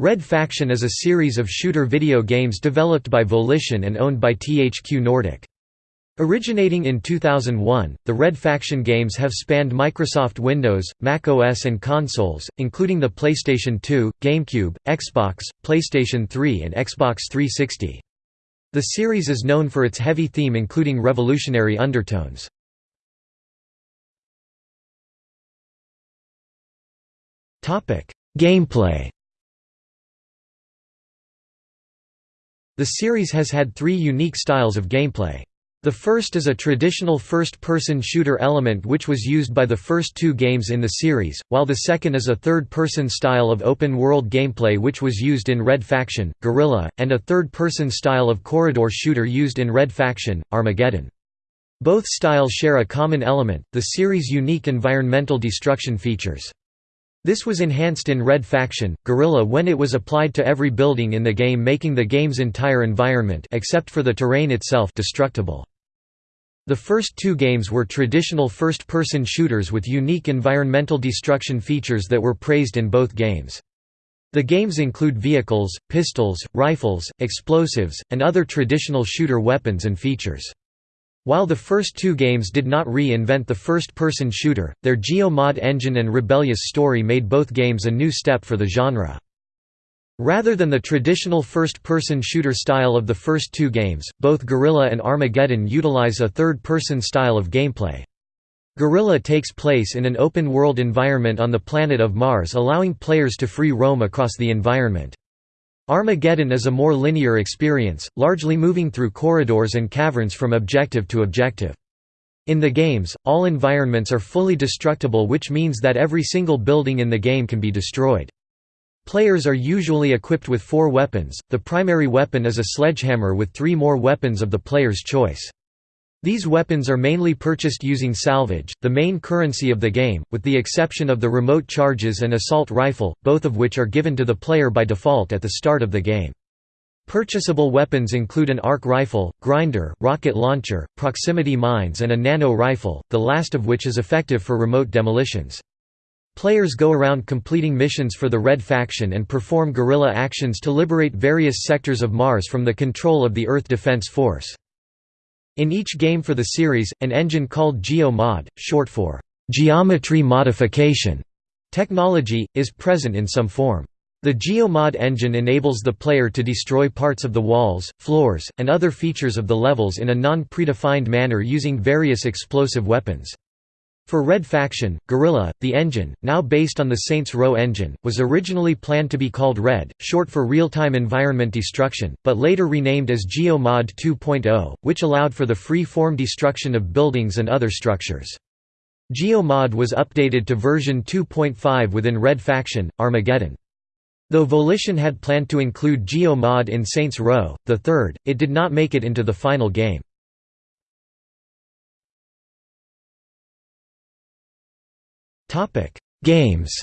Red Faction is a series of shooter video games developed by Volition and owned by THQ Nordic. Originating in 2001, the Red Faction games have spanned Microsoft Windows, Mac OS and consoles, including the PlayStation 2, GameCube, Xbox, PlayStation 3 and Xbox 360. The series is known for its heavy theme including revolutionary undertones. Gameplay The series has had three unique styles of gameplay. The first is a traditional first-person shooter element which was used by the first two games in the series, while the second is a third-person style of open-world gameplay which was used in Red Faction, Guerrilla, and a third-person style of corridor shooter used in Red Faction, Armageddon. Both styles share a common element, the series' unique environmental destruction features. This was enhanced in Red Faction, Guerrilla when it was applied to every building in the game making the game's entire environment except for the terrain itself destructible. The first two games were traditional first-person shooters with unique environmental destruction features that were praised in both games. The games include vehicles, pistols, rifles, explosives, and other traditional shooter weapons and features. While the first two games did not re-invent the first-person shooter, their Geo-mod engine and rebellious story made both games a new step for the genre. Rather than the traditional first-person shooter style of the first two games, both Guerrilla and Armageddon utilize a third-person style of gameplay. Guerrilla takes place in an open-world environment on the planet of Mars allowing players to free roam across the environment. Armageddon is a more linear experience, largely moving through corridors and caverns from objective to objective. In the games, all environments are fully destructible which means that every single building in the game can be destroyed. Players are usually equipped with four weapons, the primary weapon is a sledgehammer with three more weapons of the player's choice. These weapons are mainly purchased using salvage, the main currency of the game, with the exception of the remote charges and assault rifle, both of which are given to the player by default at the start of the game. Purchasable weapons include an arc rifle, grinder, rocket launcher, proximity mines and a nano rifle, the last of which is effective for remote demolitions. Players go around completing missions for the Red Faction and perform guerrilla actions to liberate various sectors of Mars from the control of the Earth Defense Force. In each game for the series, an engine called Geo-mod, short for geometry modification technology, is present in some form. The Geo-mod engine enables the player to destroy parts of the walls, floors, and other features of the levels in a non-predefined manner using various explosive weapons. For Red Faction, Guerrilla, the engine, now based on the Saints Row engine, was originally planned to be called Red, short for Real-Time Environment Destruction, but later renamed as GeoMod 2.0, which allowed for the free-form destruction of buildings and other structures. GeoMod was updated to version 2.5 within Red Faction, Armageddon. Though Volition had planned to include GeoMod in Saints Row, the third, it did not make it into the final game. Topic: Games.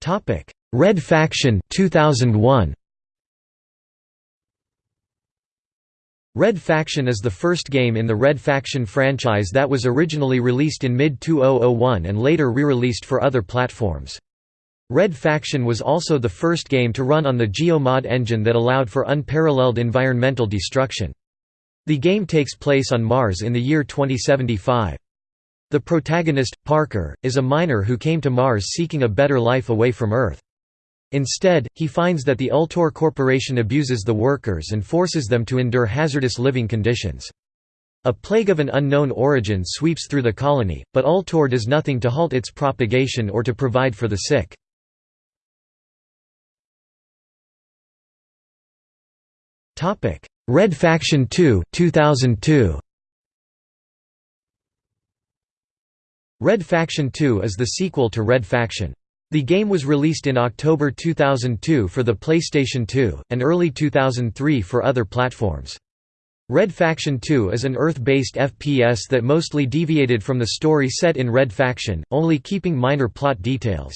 Topic: Red Faction 2001. Red Faction is the first game in the Red Faction franchise that was originally released in mid-2001 and later re-released for other platforms. Red Faction was also the first game to run on the GeoMod engine that allowed for unparalleled environmental destruction. The game takes place on Mars in the year 2075. The protagonist, Parker, is a miner who came to Mars seeking a better life away from Earth. Instead, he finds that the Ultor Corporation abuses the workers and forces them to endure hazardous living conditions. A plague of an unknown origin sweeps through the colony, but Ultor does nothing to halt its propagation or to provide for the sick. Red Faction 2 2002. Red Faction 2 is the sequel to Red Faction. The game was released in October 2002 for the PlayStation 2, and early 2003 for other platforms. Red Faction 2 is an Earth-based FPS that mostly deviated from the story set in Red Faction, only keeping minor plot details.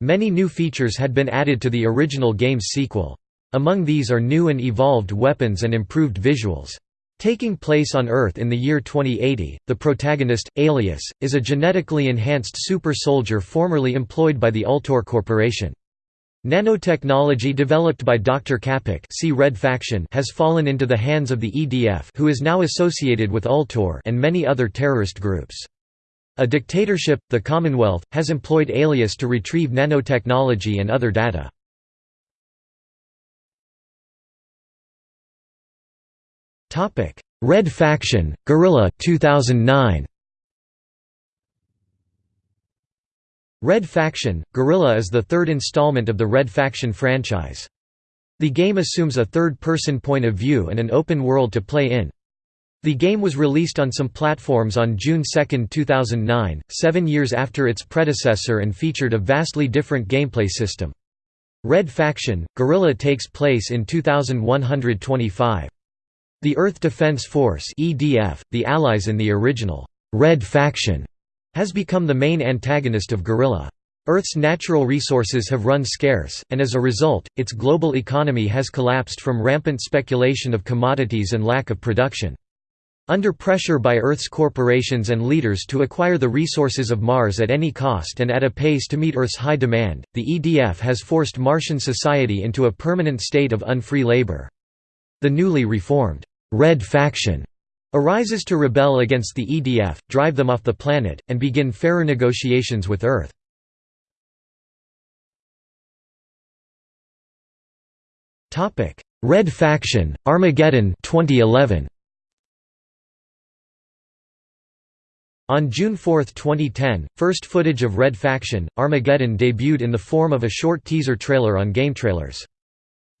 Many new features had been added to the original game's sequel. Among these are new and evolved weapons and improved visuals. Taking place on Earth in the year 2080, the protagonist, Alias, is a genetically enhanced super soldier formerly employed by the Ultor Corporation. Nanotechnology developed by Dr. Capek see Red Faction has fallen into the hands of the EDF who is now associated with Ultor and many other terrorist groups. A dictatorship, the Commonwealth, has employed Alias to retrieve nanotechnology and other data. Red Faction, Guerrilla 2009. Red Faction, Guerrilla is the third installment of the Red Faction franchise. The game assumes a third-person point of view and an open world to play in. The game was released on some platforms on June 2, 2009, seven years after its predecessor and featured a vastly different gameplay system. Red Faction, Guerrilla takes place in 2125. The Earth Defense Force (EDF), the allies in the original Red Faction, has become the main antagonist of Guerrilla. Earth's natural resources have run scarce, and as a result, its global economy has collapsed from rampant speculation of commodities and lack of production. Under pressure by Earth's corporations and leaders to acquire the resources of Mars at any cost and at a pace to meet Earth's high demand, the EDF has forced Martian society into a permanent state of unfree labor. The newly reformed Red Faction arises to rebel against the EDF, drive them off the planet, and begin fairer negotiations with Earth. Red Faction, Armageddon 2011. On June 4, 2010, first footage of Red Faction, Armageddon debuted in the form of a short teaser trailer on GameTrailers.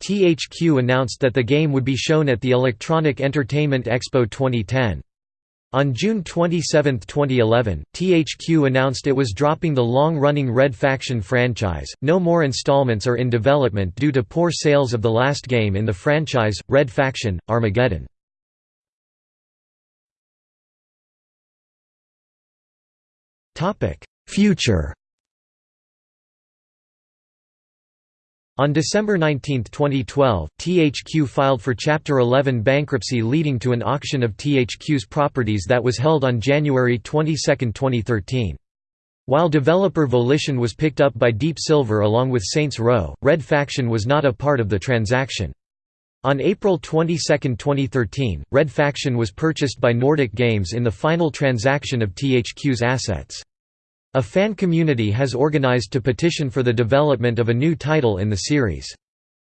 THQ announced that the game would be shown at the Electronic Entertainment Expo 2010. On June 27, 2011, THQ announced it was dropping the long-running Red Faction franchise. No more installments are in development due to poor sales of the last game in the franchise, Red Faction: Armageddon. Topic: Future On December 19, 2012, THQ filed for Chapter 11 bankruptcy leading to an auction of THQ's properties that was held on January 22, 2013. While developer Volition was picked up by Deep Silver along with Saints Row, Red Faction was not a part of the transaction. On April 22, 2013, Red Faction was purchased by Nordic Games in the final transaction of THQ's assets. A fan community has organized to petition for the development of a new title in the series.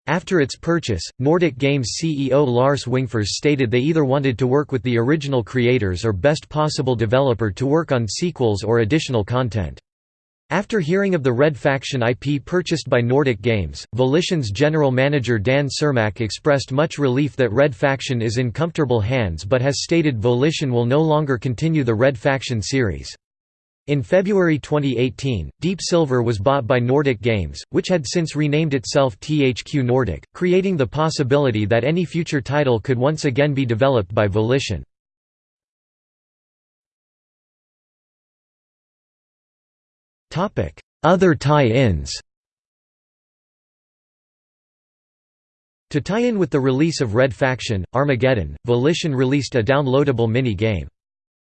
After its purchase, Nordic Games CEO Lars Wingfors stated they either wanted to work with the original creators or best possible developer to work on sequels or additional content. After hearing of the Red Faction IP purchased by Nordic Games, Volition's general manager Dan Cermak expressed much relief that Red Faction is in comfortable hands but has stated Volition will no longer continue the Red Faction series. In February 2018, Deep Silver was bought by Nordic Games, which had since renamed itself THQ Nordic, creating the possibility that any future title could once again be developed by Volition. Other tie-ins To tie in with the release of Red Faction, Armageddon, Volition released a downloadable mini-game.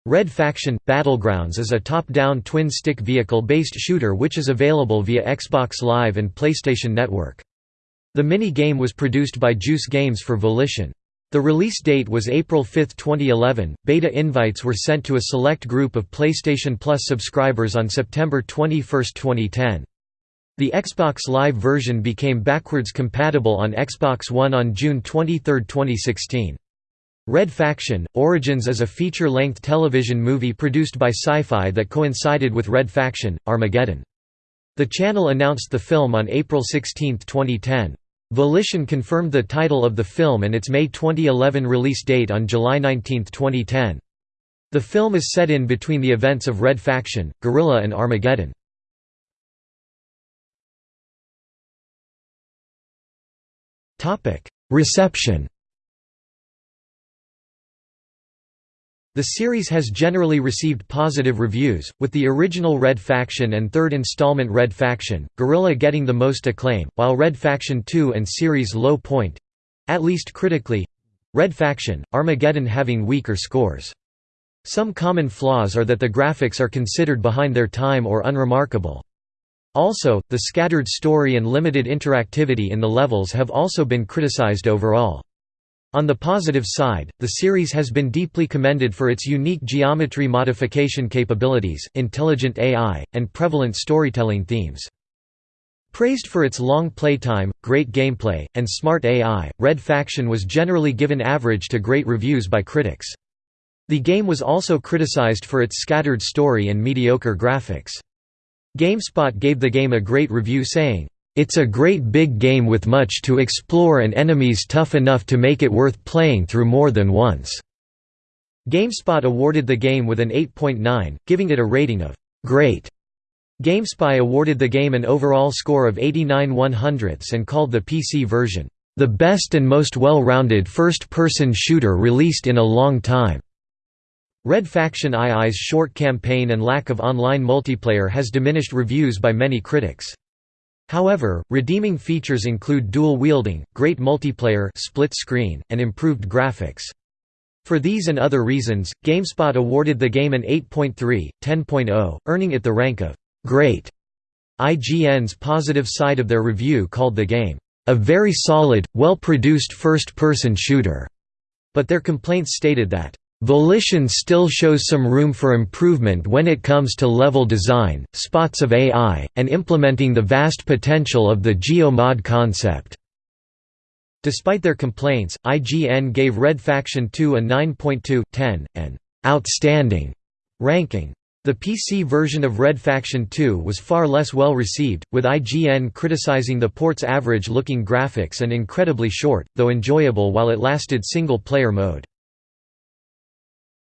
Red Faction – Battlegrounds is a top-down twin-stick vehicle-based shooter which is available via Xbox Live and PlayStation Network. The mini-game was produced by Juice Games for Volition. The release date was April 5, 2011. Beta invites were sent to a select group of PlayStation Plus subscribers on September 21, 2010. The Xbox Live version became backwards compatible on Xbox One on June 23, 2016. Red Faction – Origins is a feature-length television movie produced by Sci-Fi that coincided with Red Faction – Armageddon. The channel announced the film on April 16, 2010. Volition confirmed the title of the film and its May 2011 release date on July 19, 2010. The film is set in between the events of Red Faction, Guerrilla and Armageddon. Reception The series has generally received positive reviews, with the original Red Faction and third installment Red Faction, Guerrilla getting the most acclaim, while Red Faction 2 and series Low Point—at least critically, Red Faction, Armageddon having weaker scores. Some common flaws are that the graphics are considered behind their time or unremarkable. Also, the scattered story and limited interactivity in the levels have also been criticized overall. On the positive side, the series has been deeply commended for its unique geometry modification capabilities, intelligent AI, and prevalent storytelling themes. Praised for its long playtime, great gameplay, and smart AI, Red Faction was generally given average to great reviews by critics. The game was also criticized for its scattered story and mediocre graphics. GameSpot gave the game a great review saying, "...it's a great big game with much to explore and enemies tough enough to make it worth playing through more than once." GameSpot awarded the game with an 8.9, giving it a rating of "...great." GameSpy awarded the game an overall score of 89 100ths and called the PC version, "...the best and most well-rounded first-person shooter released in a long time." Red Faction II's short campaign and lack of online multiplayer has diminished reviews by many critics. However, redeeming features include dual wielding, great multiplayer split screen, and improved graphics. For these and other reasons, GameSpot awarded the game an 8.3, 10.0, earning it the rank of great. IGN's positive side of their review called the game a very solid, well-produced first-person shooter, but their complaints stated that Volition still shows some room for improvement when it comes to level design, spots of AI, and implementing the vast potential of the GeoMod concept. Despite their complaints, IGN gave Red Faction 2 a 9.2, 10, an outstanding ranking. The PC version of Red Faction 2 was far less well received, with IGN criticizing the port's average-looking graphics and incredibly short, though enjoyable while it lasted single-player mode.